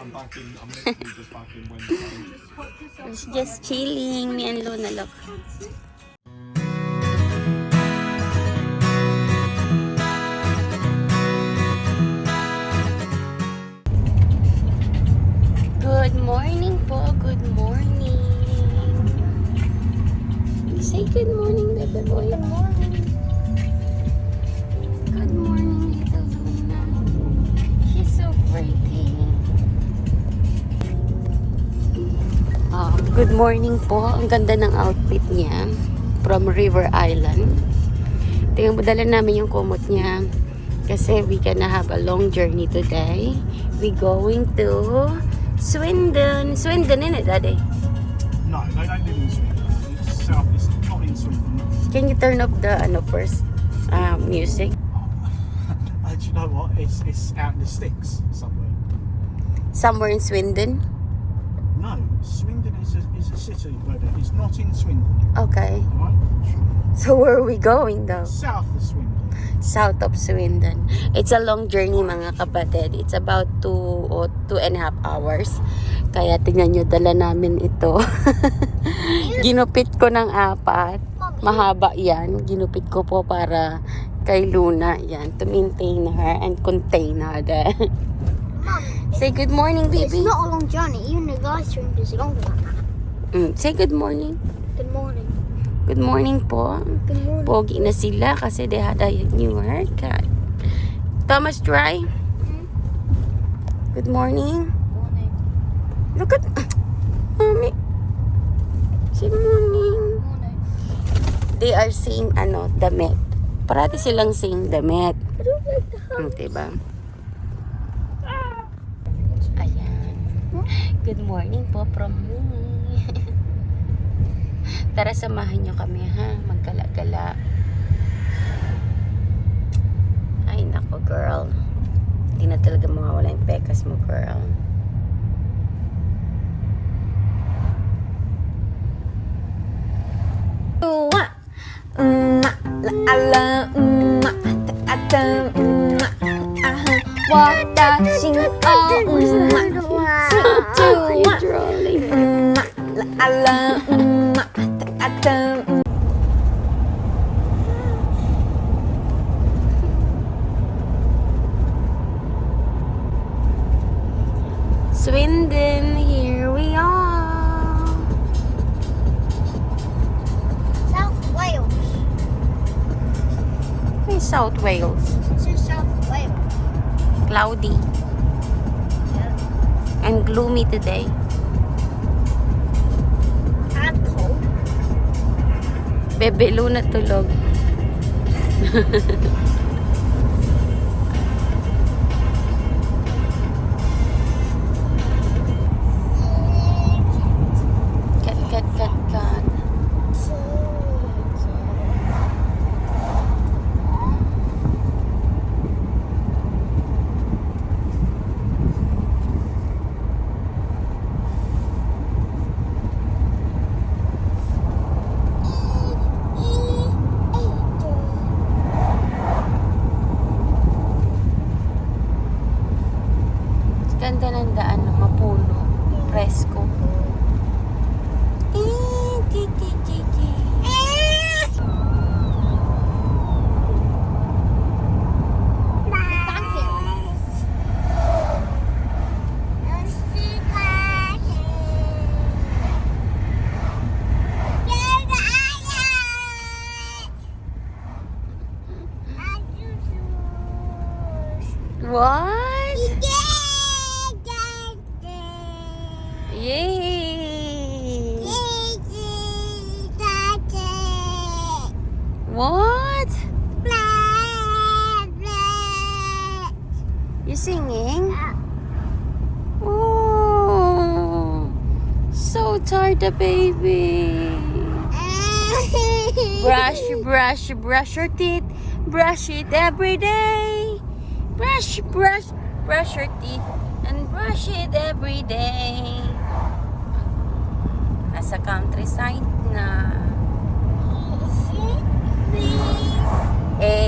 I'm back in. I'm literally just back in Wednesday. It's just chilling. Me and Luna, look. Good morning po. Good morning. Say good morning, baby boy. Good morning. Good morning po. Ang ganda ng outfit niya from River Island. Tingnan mo, dala namin yung kumot niya. Kasi we gonna have a long journey today. We going to Swindon. Swindon, innit, Daddy? No, they don't live in Swindon. It's south. It's not in Swindon. Can you turn up the ano first uh, music? Do you know what? It's it's out in the sticks somewhere. Somewhere in Swindon? No, Swindon is a, is a city, but it's not in Swindon. Okay. Right? So where are we going though? South of Swindon. South of Swindon. It's a long journey mga kapatid. It's about two or two and a half hours. Kaya tingnan nyo, dala namin ito. Ginupit ko ng apat. Mahaba yan. Ginupit ko po para kay Luna. Yan, to maintain her and contain her. Say good morning, It's baby. not a long journey. Even the guys drink is longer than that. Mm, say good morning. Good morning. Good morning po. Good morning. Pogi na sila kasi they had a new haircut. Thomas, try. Good morning. Morning. Look at... Mommy. Say morning. Morning. They are saying, ano, damit. Parati silang saying damit. I don't like the Hmm, diba? Good morning po from me. Tara, samahan nyo kami, ha? Maggala-gala. Ay, nako, girl. Hindi na talaga mawawala yung pekas mo, girl. 我的心哦嗯嘛，嗯 three two one Cloudy and gloomy today. And cold. Bebe Luna tulog. You singing? Oh, so tired, the baby. Brush, brush, brush your teeth. Brush it every day. Brush, brush, brush your teeth. And brush it every day. Nasa countryside na. A, B, eh,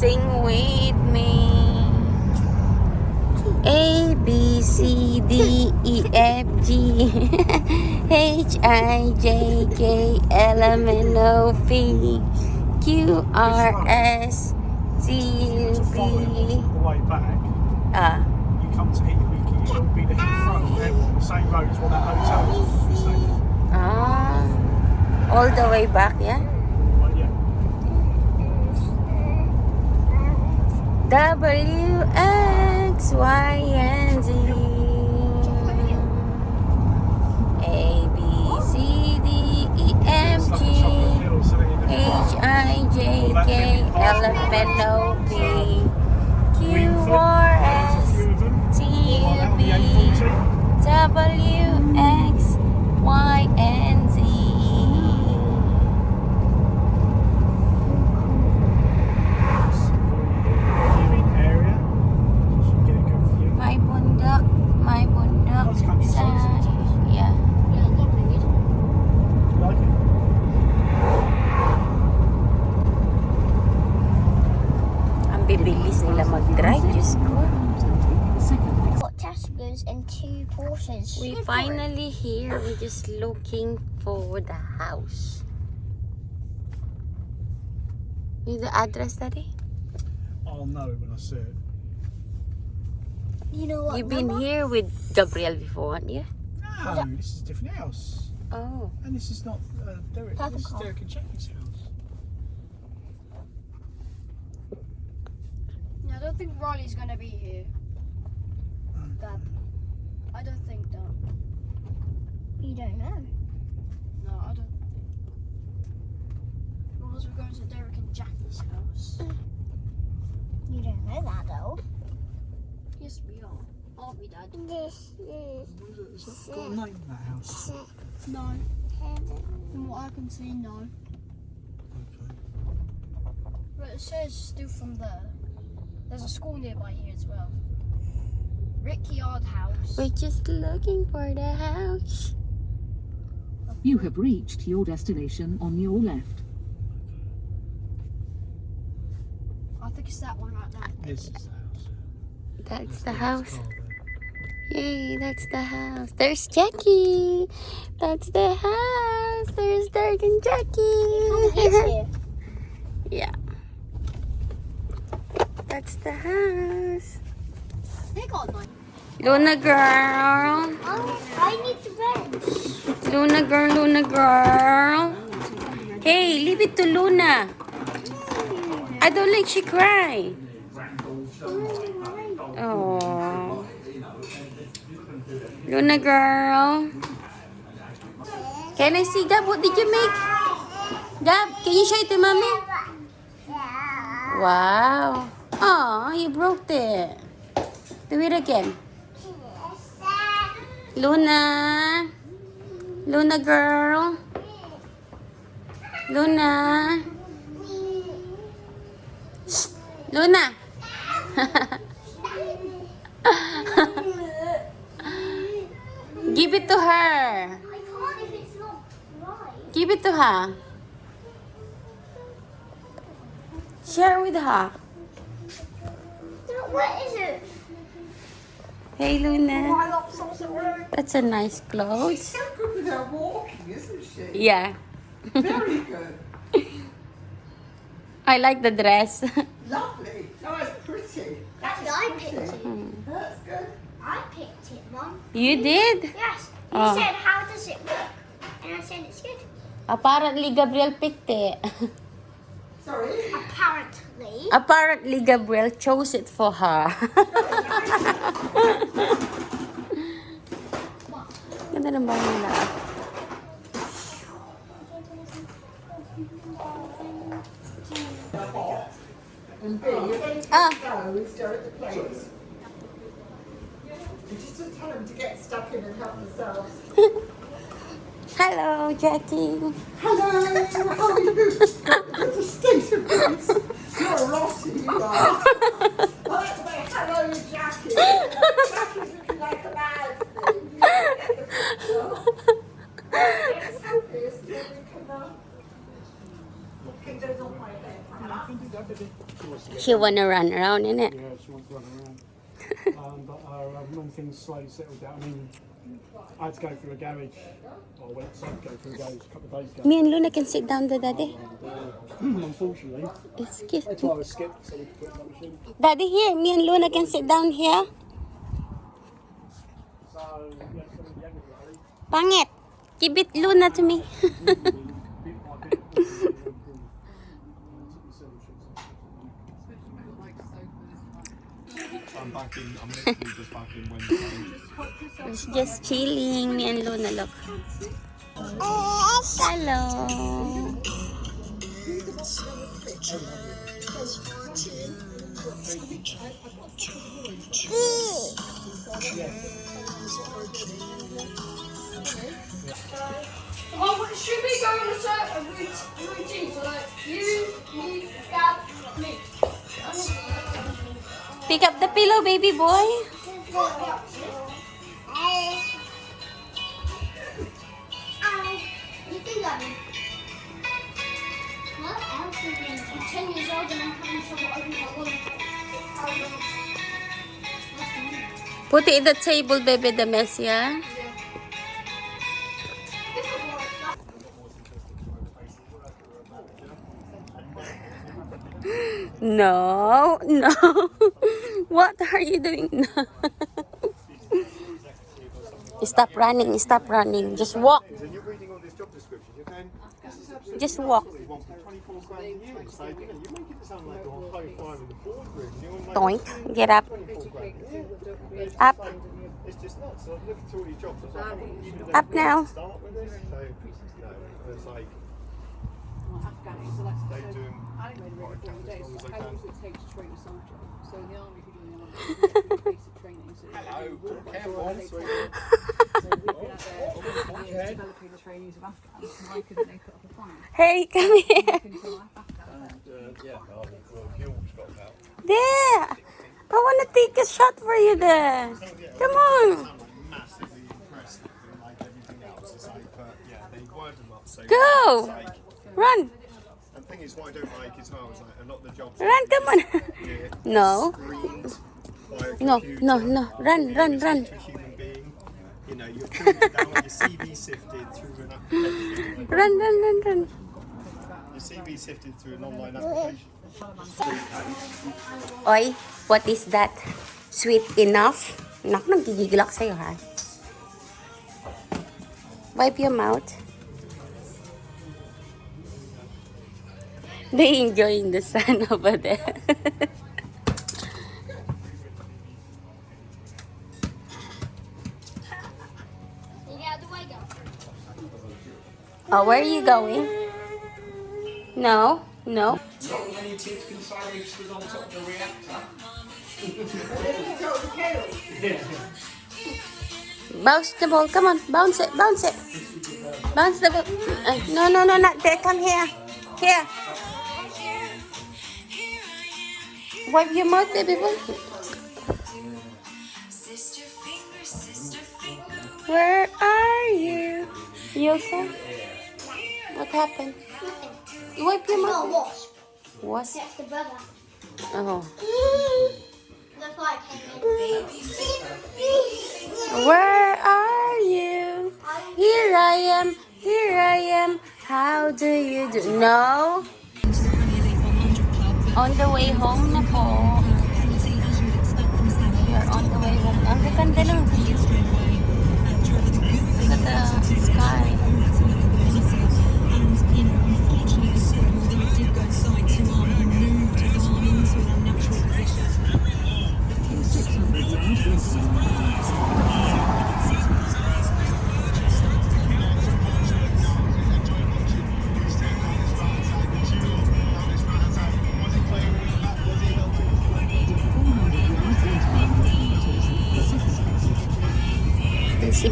Sing with me. A B C D E F G H I J K L M N O P Q R S T U To follow it V. all the way back, Ah, you come to Heathrow, it'll be the Heathrow the same road as what that hotel is. You stay there. ah, all the way back, yeah. Well, yeah. W X Y and Z A B C D E a G H I J K L M N O P Q R S T U V W X Y and Z My bundok, my bundok That's countryside, sa isn't it? yeah. Yeah, lovely. Ang bibilis nila mag-drive, Diyos. Got Tesco's in two portions. We finally here. We're just looking for the house. Need the address, Daddy? I'll know when I see it. You know what? You've been number? here with Gabriel before, haven't you? No, this is a different house. Oh. And this is not uh, Derek. Purple This is. Derek and Jackie's house. No, I don't think Riley's gonna be here. Dad. I don't think that. You don't know. No, I don't think. Because we're going to Derek and Jackie's house. You don't know that though. Yes, we are. Aren't we, Dad? This is What is it? Has that got a name, that house? No. From what I can see, no. Okay. But it says still from there. There's a school nearby here as well. Rickyard House. We're just looking for the house. You have reached your destination on your left. I think it's that one right there. This is the house. That's the house. Yay, that's the house. There's Jackie. That's the house. There's Derek and It's Jackie. here. yeah. That's the house. They got nine. Luna girl. Oh, I need the bench. Luna girl, Luna girl. Hey, leave it to Luna. I don't like she cry. Oh. Luna girl. Can I see Gab? What did you make? Gab, can you show it to mommy? Wow. You broke it. Do it again. Luna. Luna girl. Luna. Shh. Luna. Give it to her. Give it to her. Share with her. What is it? Hey Luna. Oh, I got something wrong. That's a nice clothes. so good with her walking, isn't she? Yeah. Very good. I like the dress. Lovely. Oh, it's pretty. That's I picked it. Hmm. That's good. I picked it, Mom. you did? Yes. You Oh. said, how does it work? And I said, it's good. Apparently Gabriel picked it. Sorry. Apparently. Apparently Gabriel chose it for her. Ganda ng bahay nila. Ah, No, we stare at the plates. You just tell them to get stuck in and help themselves. hello Jackie. Hello, how are you? That's a state of grace. You're a Rossi, you are. I like to hello, Jackie. Jackie's looking like a bad thing. It's happy, isn't it? We can, She wanna run around, innit? Yeah, she wants to run around. um, but uh, when things slowly settled down, I mean, I had to go through a garage, or went to go through a garage a couple of days ago. Me and Luna can sit down there, Daddy. Uh, unfortunately, Excuse that's why I was skipped, so we could put it in that machine. Daddy, here. Me and Luna can sit down here. So, yeah, so the end of it, Pangit. Give it Luna to me. I'm back in, I'm literally just back in Wednesday. It's just chilling. Me and Luna, look. Hello. Oh, but should we go on a certain routine? So like you, me, Dad, me. Pick up the pillow, baby boy. You think of it. What else is in I'm 10 years old and I'm having trouble opening my wallet. Put it in the table, baby, the mess, yeah? No, no. what are you doing now? stop running, stop running. Just walk, just walk. you want 24 grand a year. So, you know, you're making it sound like you're high five in the boardroom. You're like, Doink, get up, 24 grand a year. It's Up. just like- It's just nuts. So I'm looking through all these jobs. I was like, I wouldn't even have Up now. Start with this. So, no, it's like, they do them what I can as long as I can. takes to train a soldier. So in the army, if you're doing the army, you do basic training. So Hello, Careful. So we've been out there oh, oh, oh, developing the trainees of Afghans. Why couldn't they put up a fight? Hey, come here. Until Afghan. Uh, there. I want to take a shot for you there. Come on. I'm massively impressed like everything else. It's like, but yeah, they word them up so Go. Like, Run. and the thing is, what I don't like as well is like a lot of the jobs. Run, come on. No. screened by a No, no, no. Run, run, run. You know, you're down your CV sifted through an application. Run, run, run, run. Your CV sifted through an online application. Oy, what is that? Sweet enough? Nak, nagigigil ako sa'yo, ha? Wipe your mouth. They enjoying the sun over there. Oh, where are you going? No, no. Bounce the ball. Come on, bounce it, bounce it. Bounce the ball. Uh, no, no, no, not there. Come here. Here. Wipe your mouth, baby boy. Where are you? You okay? What happened? You wipe your It's not a mouth. wasp. What? That's the brother. Oh. That's why I came in. Where are you? Here I am. Here I am. How do you do? No. On the way home na po.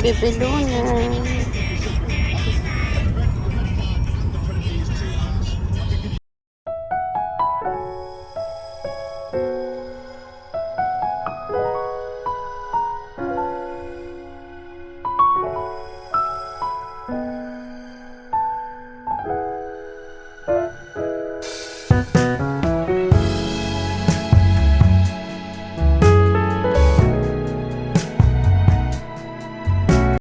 Bebe Luna.